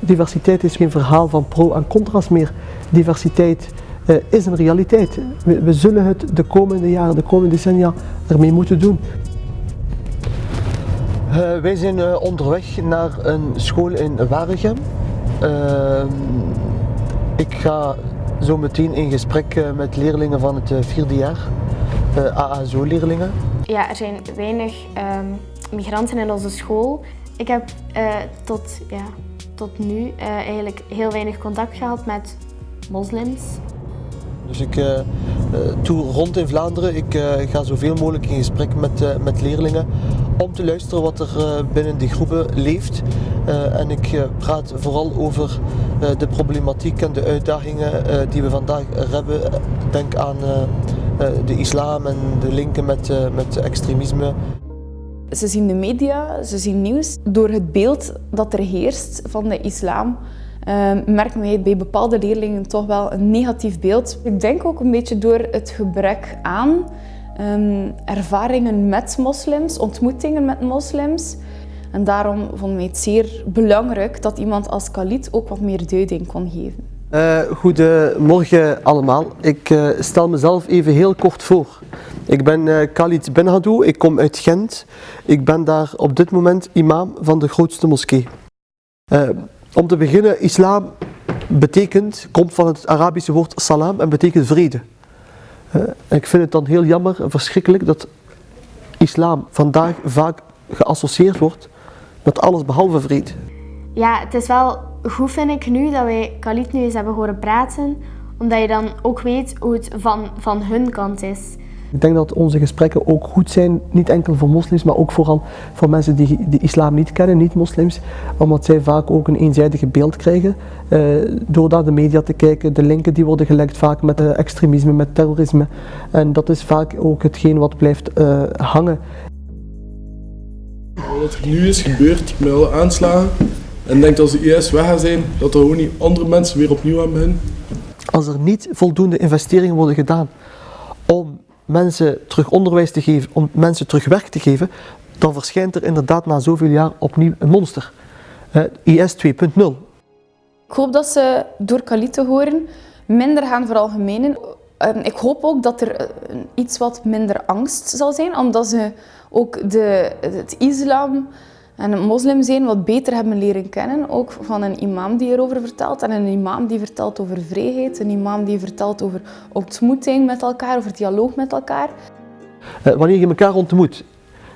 Diversiteit is geen verhaal van pro en contra's meer. Diversiteit uh, is een realiteit. We, we, zullen het de komende jaren, de komende decennia ermee moeten doen. Uh, wij zijn uh, onderweg naar een school in Waregem. Ehm, ik ga zo meteen in gesprek met leerlingen van het vierde jaar, AASO-leerlingen. Ja, er zijn weinig um, migranten in onze school. Ik heb tot, ja, tot nu eigenlijk heel weinig contact gehad met moslims. Dus ik uh, toer rond in Vlaanderen. Ik uh, ga zoveel mogelijk in gesprek met, met leerlingen om te luisteren wat er binnen die groepen leeft. en ik praat vooral over de problematiek en de uitdagingen die we vandaag hebben. Denk aan de islam en de linken met, met extremisme. Ze zien de media, ze zien nieuws. Door het beeld dat er heerst van de islam uh, merken wij bij bepaalde leerlingen toch wel een negatief beeld. Ik denk ook een beetje door het gebrek aan um, ervaringen met moslims, ontmoetingen met moslims. En daarom vonden wij het zeer belangrijk dat iemand als Khalid ook wat meer duiding kon geven. Uh, goedemorgen allemaal. Ik uh, stel mezelf even heel kort voor. Ik ben uh, Khalid Benhadou, ik kom uit Gent. Ik ben daar op dit moment imam van de grootste moskee. Om te beginnen, islam betekent, komt van het Arabische woord salam en betekent vrede. Ik vind het dan heel jammer en verschrikkelijk dat islam vandaag vaak geassocieerd wordt met alles behalve vrede. Ja, het is wel goed vind ik nu dat wij Khalid nu eens hebben horen praten, omdat je dan ook weet hoe het van, van hun kant is. Ik denk dat onze gesprekken ook goed zijn, niet enkel voor moslims, maar ook vooral voor mensen die de islam niet kennen, niet-moslims, omdat zij vaak ook een eenzijdige beeld krijgen. Uh, door naar de media te kijken, de linken die worden gelegd vaak met uh, extremisme, met terrorisme. En dat is vaak ook hetgeen wat blijft uh, hangen. Wat er nu is gebeurd, met alle aanslagen, en denk dat als de IS weg gaat zijn, dat er gewoon niet andere mensen weer opnieuw aan beginnen. Als er niet voldoende investeringen worden gedaan om mensen terug onderwijs te geven, om mensen terug werk te geven, dan verschijnt er inderdaad na zoveel jaar opnieuw een monster. Uh, IS 2.0. Ik hoop dat ze door Khalid te horen minder gaan veralgemenen. Uh, ik hoop ook dat er uh, iets wat minder angst zal zijn, omdat ze ook de, het islam en een moslim zijn wat beter hebben leren kennen. Ook van een imam die erover vertelt. En een imam die vertelt over vrijheid. Een imam die vertelt over ontmoeting met elkaar, over dialoog met elkaar. Uh, wanneer je elkaar ontmoet,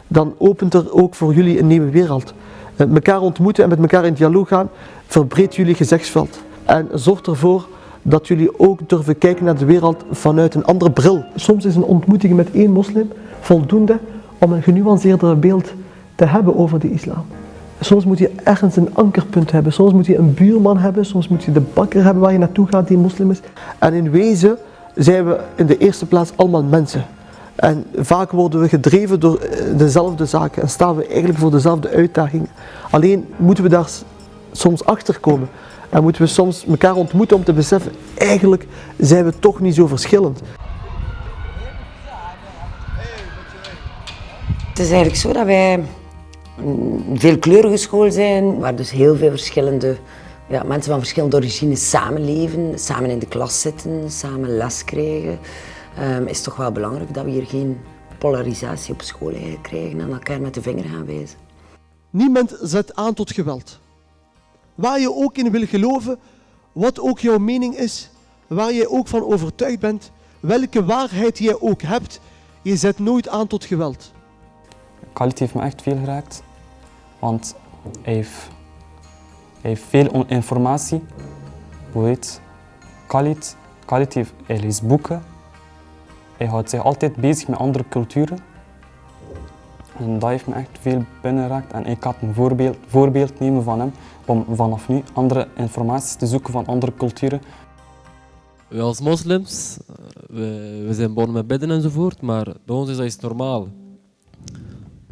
dan opent er ook voor jullie een nieuwe wereld. Uh, elkaar ontmoeten en met elkaar in dialoog gaan, verbreedt jullie gezichtsveld. En zorgt ervoor dat jullie ook durven kijken naar de wereld vanuit een andere bril. Soms is een ontmoeting met één moslim voldoende om een genuanceerder beeld te hebben over de islam. Soms moet je ergens een ankerpunt hebben, soms moet je een buurman hebben, soms moet je de bakker hebben waar je naartoe gaat die moslim is. En in wezen zijn we in de eerste plaats allemaal mensen. En vaak worden we gedreven door eh, dezelfde zaken en staan we eigenlijk voor dezelfde uitdagingen. Alleen moeten we daar soms achter komen. En moeten we soms elkaar ontmoeten om te beseffen, eigenlijk zijn we toch niet zo verschillend. Het is eigenlijk zo dat wij een veelkleurige school zijn, waar dus heel veel verschillende ja, mensen van verschillende origines samenleven, samen in de klas zitten, samen les krijgen. Um, is toch wel belangrijk dat we hier geen polarisatie op school krijgen en elkaar met de vinger gaan wijzen. Niemand zet aan tot geweld. Waar je ook in wil geloven, wat ook jouw mening is, waar je ook van overtuigd bent, welke waarheid je ook hebt, je zet nooit aan tot geweld. Khalid heeft me echt veel geraakt, heeft, hij heeft veel informatie. Hoe heet Khalid, heeft, hij leest boeken, hij houdt zich altijd bezig met andere culturen. En dat heeft me echt veel binnengeraakt en ik had een voorbeeld, voorbeeld nemen van hem om vanaf nu andere informatie te zoeken van andere culturen. Wij als moslims, we, we zijn begonnen met bidden enzovoort, maar bij ons is dat normaal.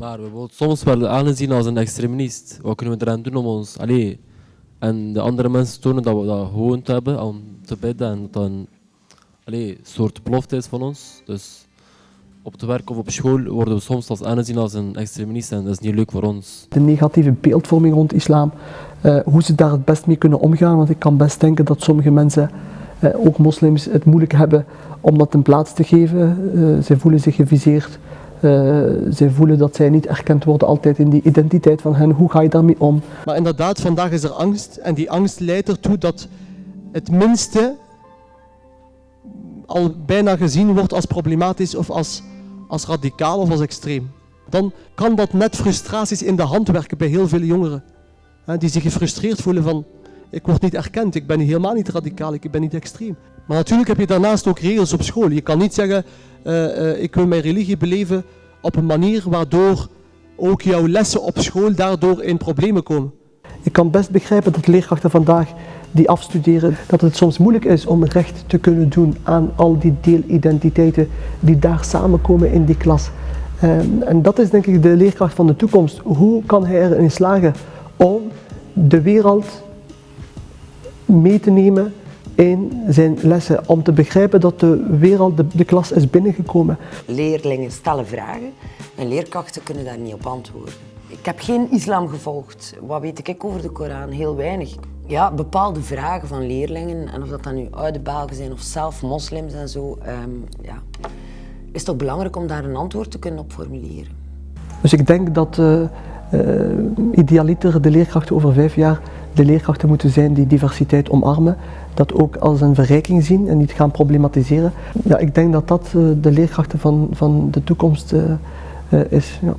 Maar we worden soms wel aangezien als een extremist. Wat kunnen we eraan doen om ons... Allee, en de andere mensen tonen dat we dat gewoon hebben om te bidden en dat een allee, soort belofte is van ons. Dus op het werk of op school worden we soms als aanzien als een extremist en dat is niet leuk voor ons. De negatieve beeldvorming rond islam, eh, hoe ze daar het best mee kunnen omgaan. Want ik kan best denken dat sommige mensen, eh, ook moslims, het moeilijk hebben om dat een plaats te geven. Uh, zij voelen zich geviseerd. Uh, zij voelen dat zij niet erkend worden altijd in die identiteit van hen. Hoe ga je daarmee om? Maar inderdaad, vandaag is er angst. En die angst leidt ertoe dat het minste al bijna gezien wordt als problematisch of als, als radicaal of als extreem. Dan kan dat net frustraties in de hand werken bij heel veel jongeren. Hè, die zich gefrustreerd voelen van, ik word niet erkend, ik ben helemaal niet radicaal, ik ben niet extreem. Maar natuurlijk heb je daarnaast ook regels op school. Je kan niet zeggen, uh, uh, ik wil mijn religie beleven op een manier waardoor ook jouw lessen op school daardoor in problemen komen. Ik kan best begrijpen dat leerkrachten vandaag die afstuderen, dat het soms moeilijk is om recht te kunnen doen aan al die deelidentiteiten die daar samenkomen in die klas. En, en dat is denk ik de leerkracht van de toekomst. Hoe kan hij erin slagen om de wereld mee te nemen in zijn lessen, om te begrijpen dat de wereld, de, de klas is binnengekomen. Leerlingen stellen vragen en leerkrachten kunnen daar niet op antwoorden. Ik heb geen islam gevolgd. Wat weet ik over de Koran? Heel weinig. Ja, bepaalde vragen van leerlingen, en of dat dan nu oude Belgen zijn of zelf moslims en zo, um, ja, is toch belangrijk om daar een antwoord te kunnen op formuleren. Dus ik denk dat uh, uh, idealiter de leerkrachten over vijf jaar de leerkrachten moeten zijn die diversiteit omarmen, dat ook als een verrijking zien en niet gaan problematiseren. Ja, ik denk dat dat uh, de leerkrachten van, van de toekomst is. Ja.